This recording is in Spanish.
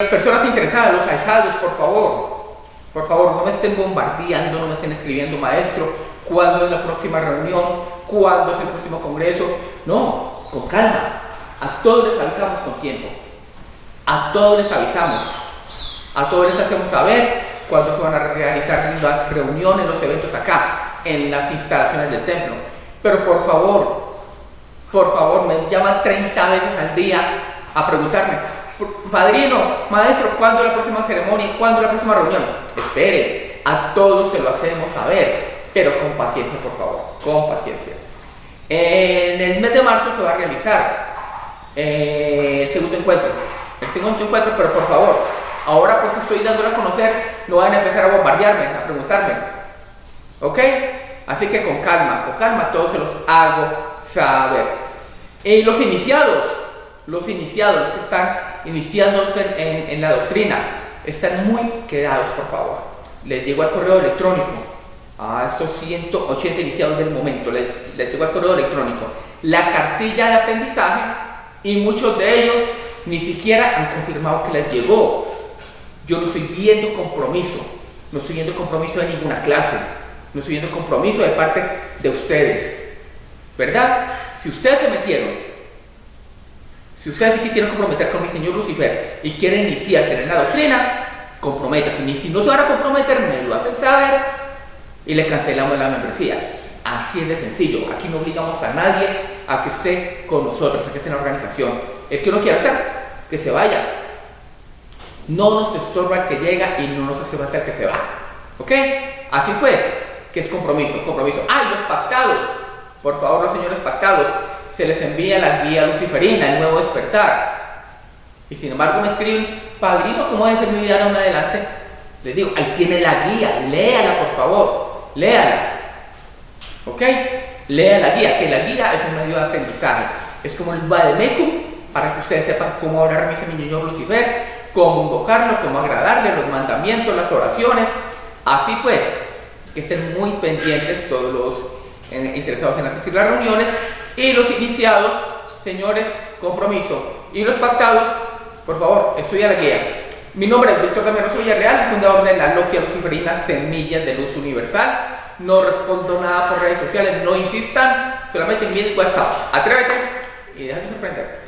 Las personas interesadas, los ahijados, por favor, por favor, no me estén bombardeando, no me estén escribiendo, maestro, cuándo es la próxima reunión, cuándo es el próximo congreso. No, con calma. A todos les avisamos con tiempo. A todos les avisamos. A todos les hacemos saber cuándo se van a realizar las reuniones, los eventos acá, en las instalaciones del templo. Pero por favor, por favor, me llaman 30 veces al día a preguntarme, padrino, maestro, ¿cuándo la próxima ceremonia? ¿Cuándo la próxima reunión? Espere, a todos se lo hacemos saber, pero con paciencia, por favor, con paciencia. En el mes de marzo se va a realizar eh, el segundo encuentro, el segundo encuentro, pero por favor, ahora porque estoy dándolo a conocer, no van a empezar a bombardearme, a preguntarme, ¿ok? Así que con calma, con calma, todos se los hago saber. Y los iniciados, los iniciados, que están iniciándose en, la doctrina, están muy quedados, por favor. Les llegó al correo electrónico a estos 180 iniciados del momento, les, les llegó al correo electrónico la cartilla de aprendizaje y muchos de ellos ni siquiera han confirmado que les llegó. Yo no estoy viendo compromiso, no estoy viendo compromiso de ninguna clase, no estoy viendo compromiso de parte de ustedes. ¿Verdad? Si ustedes se metieron si ustedes se quisieran comprometer con mi señor Lucifer y quieren iniciarse en la doctrina, comprométanse. Y si no se van a comprometer, me lo hacen saber y le cancelamos la membresía. Así es de sencillo. Aquí no obligamos a nadie a que esté con nosotros, a que esté en la organización. El que no quiera hacer, que se vaya. No nos estorba el que llega y no nos hace falta el que se va. ¿Ok? Así pues, que es compromiso, compromiso. ¡Ay, los pactados! Por favor, los señores pactados se les envía la guía luciferina, el nuevo despertar. Y sin embargo me escriben, padrino, ¿cómo debe ser mi vida en adelante? Les digo, ahí tiene la guía, léala por favor, léala. ¿Ok? Lea la guía, que la guía es un medio de aprendizaje. Es como el Vademecum, para que ustedes sepan cómo orar mi señor Lucifer, cómo invocarlo, cómo agradarle, los mandamientos, las oraciones. Así pues, que estén muy pendientes todos los eh, interesados en asistir las reuniones y los iniciados, señores, compromiso. Y los pactados, por favor, estudia la guía. Mi nombre es Víctor Damiano Villarreal, fundador de la Logia Luciferina Semillas de Luz Universal. No respondo nada por redes sociales, no insistan, solamente envíen WhatsApp. Atrévete y déjate sorprender.